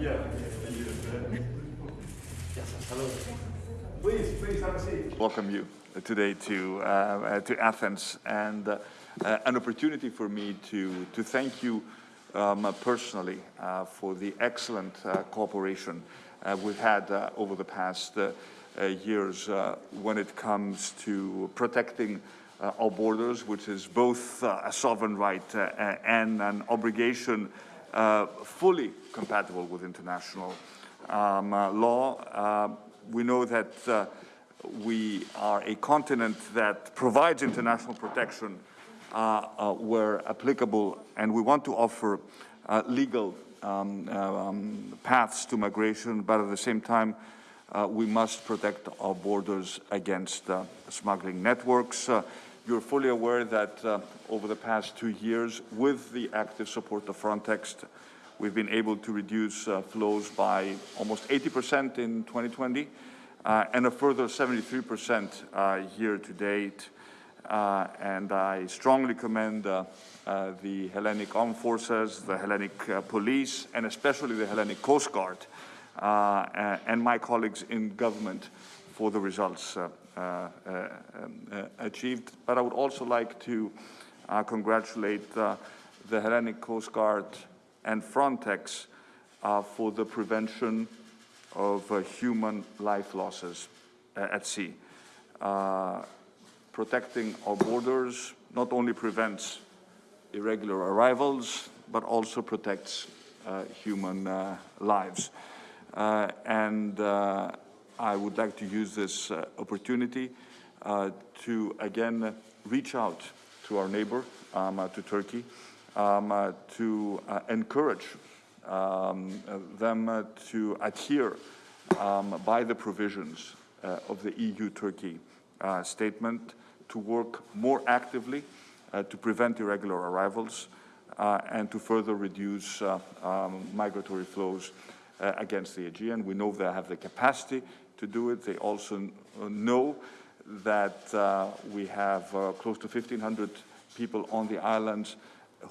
yeah. Yes, hello. Please, please have a seat. Welcome you today to, uh, uh, to Athens and uh, uh, an opportunity for me to, to thank you um, personally uh, for the excellent cooperation we've had over the past years when it comes to protecting our borders, which is both a sovereign right and an obligation fully compatible with international um, law. we know that we are a continent that provides international protection uh, uh, where applicable, and we want to offer uh, legal um, um, paths to migration, but at the same time, uh, we must protect our borders against uh, smuggling networks. Uh, you're fully aware that over the past two years, with the active support of Frontex, we've been able to reduce flows by almost 80% in 2020 and a further 73% year to date. Uh, and I strongly commend uh, uh, the Hellenic Armed Forces, the Hellenic uh, Police, and especially the Hellenic Coast Guard uh, and my colleagues in government for the results uh, um, achieved. But I would also like to congratulate the Hellenic Coast Guard and Frontex for the prevention of human life losses at sea protecting our borders not only prevents irregular arrivals, but also protects uh, human uh, lives. Uh, and uh, I would like to use this uh, opportunity uh, to again reach out to our neighbor, um, to Turkey, um, to encourage um, them to adhere um, by the provisions of the EU-Turkey statement to work more actively uh, to prevent irregular arrivals uh, and to further reduce uh, um, migratory flows uh, against the Aegean. We know they have the capacity to do it. They also know that uh, we have close to 1,500 people on the islands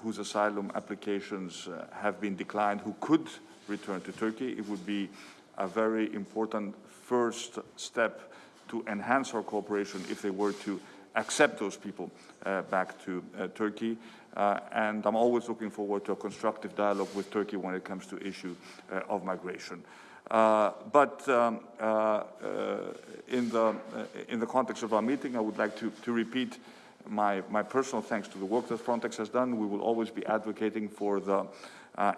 whose asylum applications have been declined who could return to Turkey. It would be a very important first step to enhance our cooperation if they were to accept those people uh, back to uh, Turkey. Uh, and I'm always looking forward to a constructive dialogue with Turkey when it comes to issue of migration. Uh, but um, uh, in, the, in the context of our meeting, I would like to, to repeat my, my, personal thanks to the work that Frontex has done. We will always be advocating for the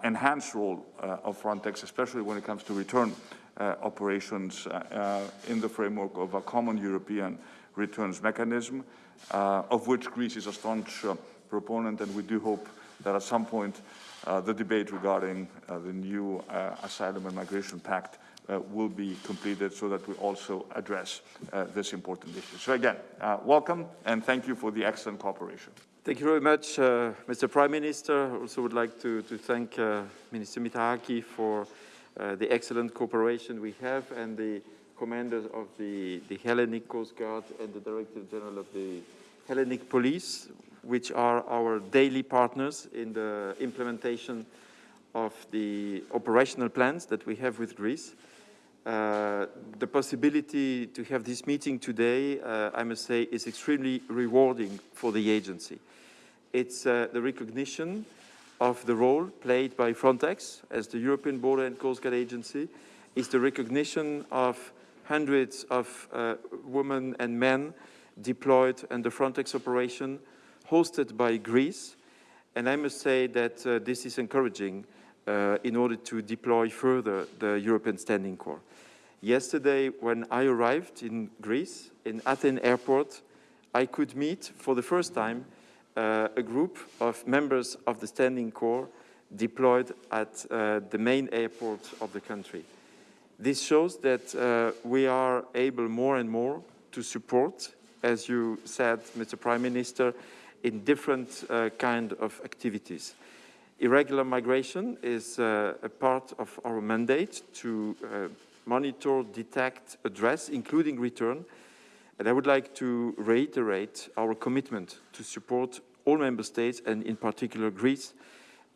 enhanced role of Frontex, especially when it comes to return operations in the framework of a common European returns mechanism, uh, of which Greece is a staunch uh, proponent, and we do hope that at some point uh, the debate regarding the new Asylum and Migration Pact uh, will be completed so that we also address uh, this important issue. So again, uh, welcome and thank you for the excellent cooperation. Thank you very much, Mr. Prime Minister. I also would like to, to thank Minister Mitarachi for the excellent cooperation we have and the commanders of the, the Hellenic Coast Guard and the Director General of the Hellenic Police, which are our daily partners in the implementation of the operational plans that we have with Greece. Uh, the possibility to have this meeting today, uh, I must say, is extremely rewarding for the agency. It's uh, the recognition of the role played by Frontex as the European Border and Coast Guard Agency, is the recognition of hundreds of uh, women and men deployed in the Frontex operation hosted by Greece. And I must say that uh, this is encouraging uh, in order to deploy further the European Standing Corps. Yesterday, when I arrived in Greece, in Athens airport, I could meet for the first time uh, a group of members of the Standing Corps deployed at uh, the main airport of the country. This shows that uh, we are able more and more to support, as you said, Mr. Prime Minister, in different uh, kind of activities. Irregular migration is uh, a part of our mandate to uh, monitor, detect, address, including return. And I would like to reiterate our commitment to support all member states and in particular Greece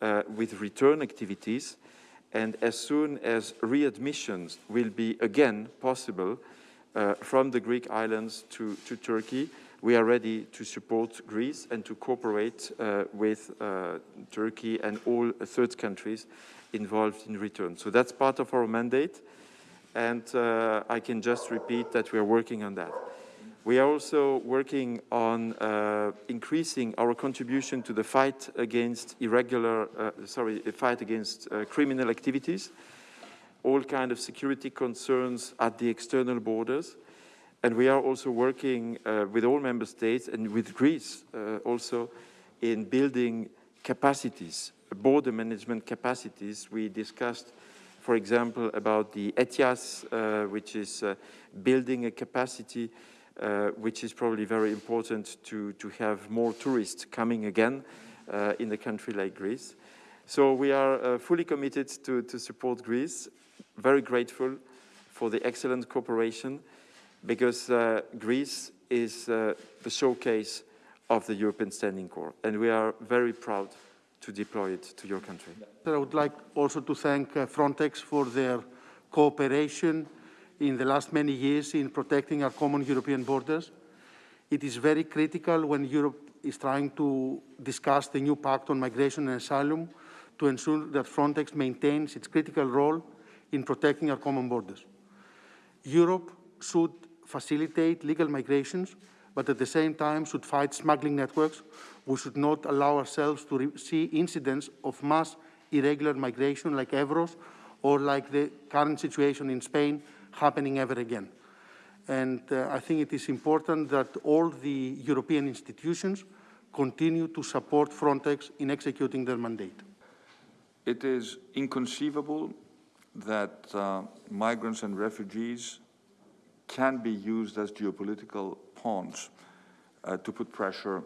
uh, with return activities And as soon as readmissions will be again possible uh, from the Greek islands to, to Turkey, we are ready to support Greece and to cooperate uh, with uh, Turkey and all third countries involved in return. So that's part of our mandate. And uh, I can just repeat that we are working on that. We are also working on uh, increasing our contribution to the fight against irregular, uh, sorry, fight against uh, criminal activities, all kind of security concerns at the external borders. And we are also working uh, with all member states and with Greece uh, also in building capacities, border management capacities. We discussed, for example, about the ETIAS, uh, which is building a capacity which is probably very important to, to have more tourists coming again uh, in a country like Greece. So we are fully committed to, to support Greece, very grateful for the excellent cooperation because uh, Greece is uh, the showcase of the European Standing Corps, and we are very proud to deploy it to your country. I would like also to thank uh, Frontex for their cooperation in the last many years in protecting our common European borders. It is very critical when Europe is trying to discuss the new pact on migration and asylum to ensure that Frontex maintains its critical role in protecting our common borders. Europe should facilitate legal migrations, but at the same time should fight smuggling networks. We should not allow ourselves to see incidents of mass irregular migration like Evros or like the current situation in Spain happening ever again. And uh, I think it is important that all the European institutions continue to support Frontex in executing their mandate. It is inconceivable that uh, migrants and refugees can be used as geopolitical pawns uh, to put pressure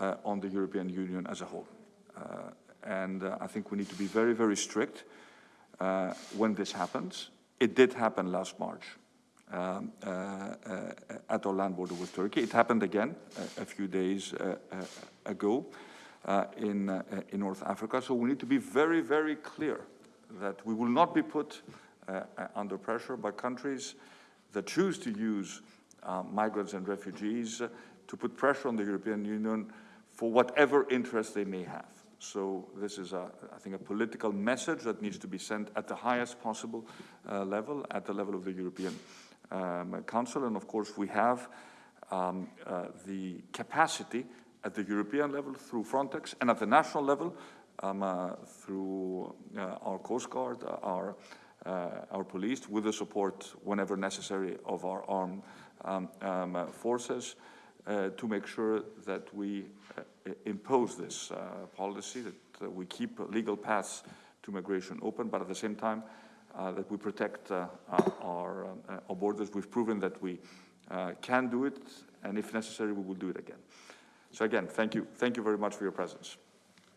uh, on the European Union as a whole. Uh, and uh, I think we need to be very, very strict uh, when this happens. It did happen last March um, uh, at our land border with Turkey. It happened again a few days ago in, in North Africa. So we need to be very, very clear that we will not be put under pressure by countries that choose to use uh, migrants and refugees uh, to put pressure on the European Union for whatever interest they may have. So this is, a, I think, a political message that needs to be sent at the highest possible uh, level, at the level of the European um, Council. And of course, we have um, uh, the capacity at the European level through Frontex and at the national level um, uh, through uh, our Coast Guard, our uh, our police with the support, whenever necessary, of our armed um, um, uh, forces uh, Uh, to make sure that we uh, impose this uh, policy, that we keep legal paths to migration open, but at the same time, that we protect our, our, borders. We've proven that we can do it, and if necessary, we will do it again. So again, thank you. Thank you very much for your presence.